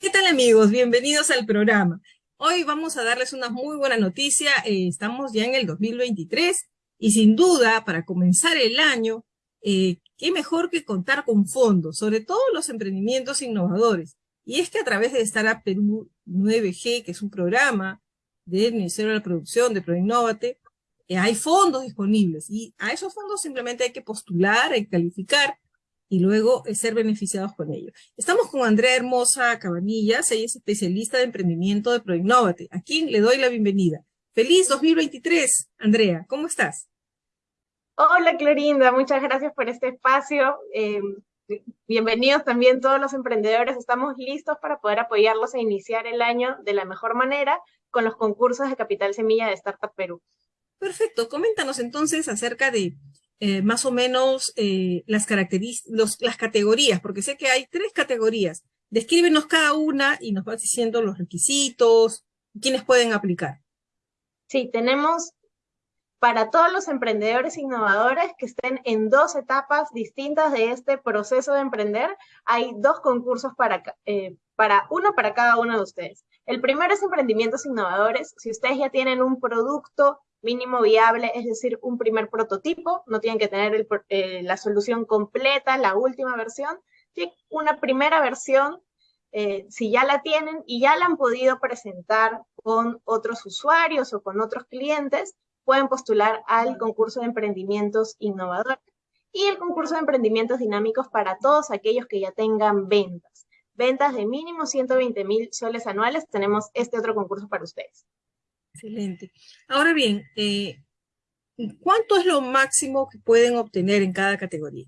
¿Qué tal amigos? Bienvenidos al programa. Hoy vamos a darles una muy buena noticia. Eh, estamos ya en el 2023 y sin duda para comenzar el año, eh, qué mejor que contar con fondos, sobre todo los emprendimientos innovadores. Y es que a través de Startup Perú 9G, que es un programa del Ministerio de la Producción de ProInnovate, eh, hay fondos disponibles y a esos fondos simplemente hay que postular, hay que calificar y luego eh, ser beneficiados con ello. Estamos con Andrea Hermosa Cabanillas, ella es especialista de emprendimiento de ProInnovate, a quien le doy la bienvenida. Feliz 2023, Andrea, ¿cómo estás? Hola Clorinda, muchas gracias por este espacio. Eh, bienvenidos también todos los emprendedores, estamos listos para poder apoyarlos a iniciar el año de la mejor manera con los concursos de Capital Semilla de Startup Perú. Perfecto, coméntanos entonces acerca de eh, más o menos eh, las características, las categorías, porque sé que hay tres categorías. Descríbenos cada una y nos vas diciendo los requisitos, quiénes pueden aplicar. Sí, tenemos para todos los emprendedores innovadores que estén en dos etapas distintas de este proceso de emprender, hay dos concursos para, eh, para uno para cada uno de ustedes. El primero es emprendimientos innovadores. Si ustedes ya tienen un producto mínimo viable, es decir, un primer prototipo, no tienen que tener eh, la solución completa, la última versión, una primera versión, eh, si ya la tienen y ya la han podido presentar con otros usuarios o con otros clientes, pueden postular al concurso de emprendimientos innovadores y el concurso de emprendimientos dinámicos para todos aquellos que ya tengan ventas. Ventas de mínimo 120 mil soles anuales, tenemos este otro concurso para ustedes. Excelente. Ahora bien, eh, ¿cuánto es lo máximo que pueden obtener en cada categoría?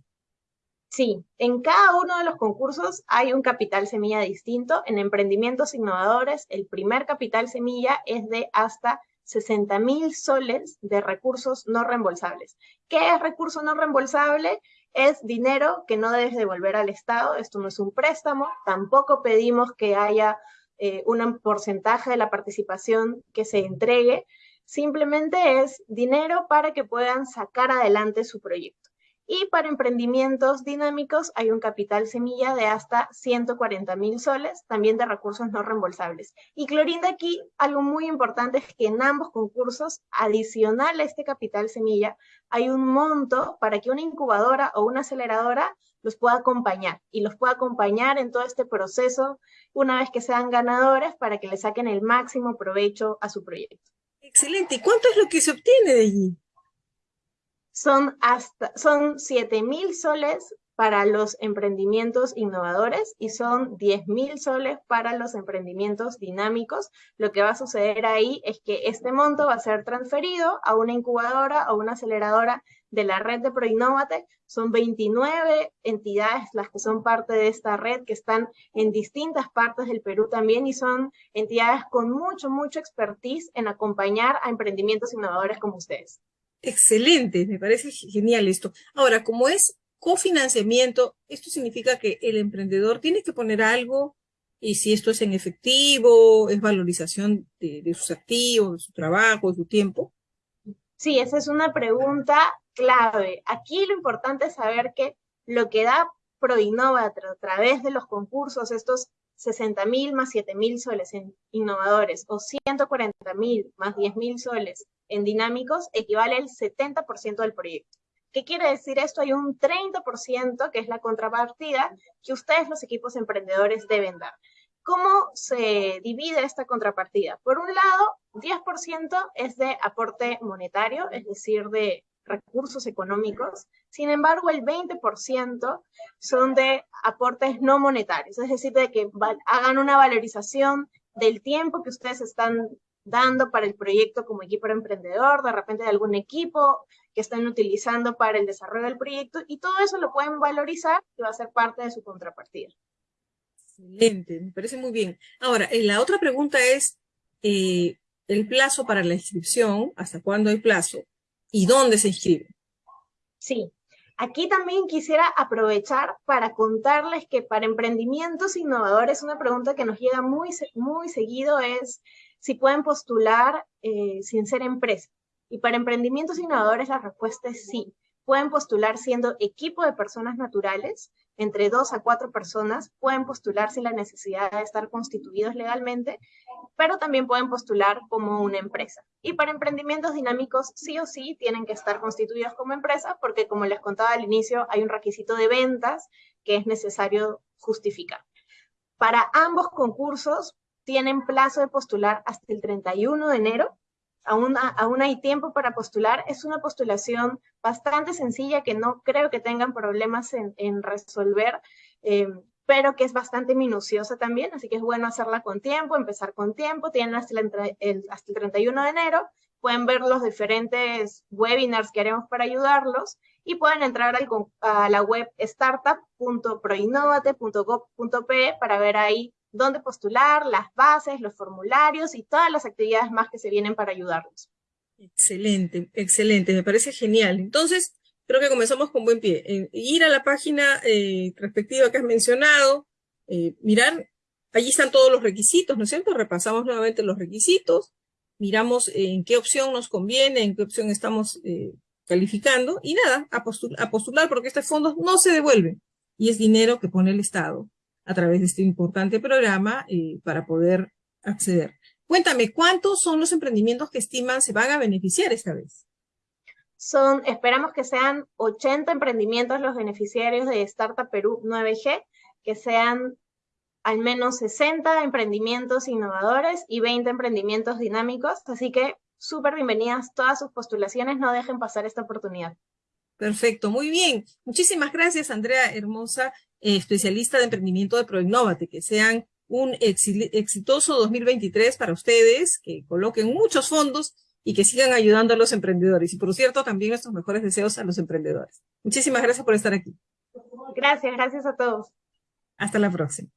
Sí, en cada uno de los concursos hay un capital semilla distinto. En emprendimientos innovadores, el primer capital semilla es de hasta 60 mil soles de recursos no reembolsables. ¿Qué es recurso no reembolsable? Es dinero que no debes devolver al Estado. Esto no es un préstamo. Tampoco pedimos que haya eh, un porcentaje de la participación que se entregue, simplemente es dinero para que puedan sacar adelante su proyecto. Y para emprendimientos dinámicos hay un capital semilla de hasta 140 mil soles, también de recursos no reembolsables. Y Clorinda, aquí algo muy importante es que en ambos concursos, adicional a este capital semilla, hay un monto para que una incubadora o una aceleradora los pueda acompañar y los pueda acompañar en todo este proceso una vez que sean ganadores para que le saquen el máximo provecho a su proyecto. Excelente. ¿Y cuánto es lo que se obtiene de allí? son hasta, son 7 mil soles para los emprendimientos innovadores y son 10 mil soles para los emprendimientos dinámicos. Lo que va a suceder ahí es que este monto va a ser transferido a una incubadora o una aceleradora de la red de ProInnovate. Son 29 entidades las que son parte de esta red, que están en distintas partes del Perú también y son entidades con mucho, mucho expertise en acompañar a emprendimientos innovadores como ustedes. Excelente, me parece genial esto. Ahora, como es cofinanciamiento, esto significa que el emprendedor tiene que poner algo y si esto es en efectivo, es valorización de, sus activos, de su trabajo, de su tiempo. Sí, esa es una pregunta clave. Aquí lo importante es saber que lo que da ProInnova a través de los concursos, estos 60 mil más 7 mil soles en innovadores o 140 mil más 10 mil soles en dinámicos equivale al 70% del proyecto. ¿Qué quiere decir esto? Hay un 30% que es la contrapartida que ustedes los equipos emprendedores deben dar. ¿Cómo se divide esta contrapartida? Por un lado, 10% es de aporte monetario, es decir, de recursos económicos. Sin embargo, el 20% son de aportes no monetarios, es decir, de que hagan una valorización del tiempo que ustedes están dando para el proyecto como equipo emprendedor, de repente de algún equipo que están utilizando para el desarrollo del proyecto, y todo eso lo pueden valorizar y va a ser parte de su contrapartida. Excelente, me parece muy bien. Ahora, eh, la otra pregunta es eh, el plazo para la inscripción, ¿hasta cuándo hay plazo? ¿Y dónde se inscribe? Sí, aquí también quisiera aprovechar para contarles que para emprendimientos innovadores, una pregunta que nos llega muy, muy seguido es si pueden postular eh, sin ser empresa. Y para emprendimientos innovadores la respuesta es sí. Pueden postular siendo equipo de personas naturales, entre dos a cuatro personas pueden postular sin la necesidad de estar constituidos legalmente, pero también pueden postular como una empresa. Y para emprendimientos dinámicos, sí o sí, tienen que estar constituidos como empresa, porque como les contaba al inicio, hay un requisito de ventas que es necesario justificar. Para ambos concursos, tienen plazo de postular hasta el 31 de enero aún, aún hay tiempo para postular. Es una postulación bastante sencilla que no creo que tengan problemas en, resolver, eh, pero que es bastante minuciosa también, así que es bueno hacerla con tiempo, empezar con tiempo. Tienen hasta el, hasta el 31 de enero, pueden ver los diferentes webinars que haremos para ayudarlos y pueden entrar a la web startup.proinnovate.gov.pe para ver ahí dónde postular, las bases, los formularios y todas las actividades más que se vienen para ayudarlos. Excelente, excelente, me parece genial. Entonces, creo que comenzamos con buen pie. ir a la página eh, respectiva que has mencionado, eh, mirar, allí están todos los requisitos, ¿no es cierto? Repasamos nuevamente los requisitos, miramos en qué opción nos conviene, en qué opción estamos eh, calificando, y nada, a, a postular porque estos fondos no se devuelven, y es dinero que pone el Estado a través de este importante programa eh, para poder acceder. Cuéntame, ¿cuántos son los emprendimientos que estiman se van a beneficiar esta vez? Son, esperamos que sean 80 emprendimientos los beneficiarios de Startup Perú 9G, que sean al menos 60 emprendimientos innovadores y 20 emprendimientos dinámicos, así que súper bienvenidas todas sus postulaciones, no dejen pasar esta oportunidad. Perfecto, muy bien. Muchísimas gracias, Andrea Hermosa. Eh, especialista de emprendimiento de Proinnovate, que sean un exitoso 2023 para ustedes, que coloquen muchos fondos y que sigan ayudando a los emprendedores. Y por cierto, también nuestros mejores deseos a los emprendedores. Muchísimas gracias por estar aquí. Gracias, gracias a todos. Hasta la próxima.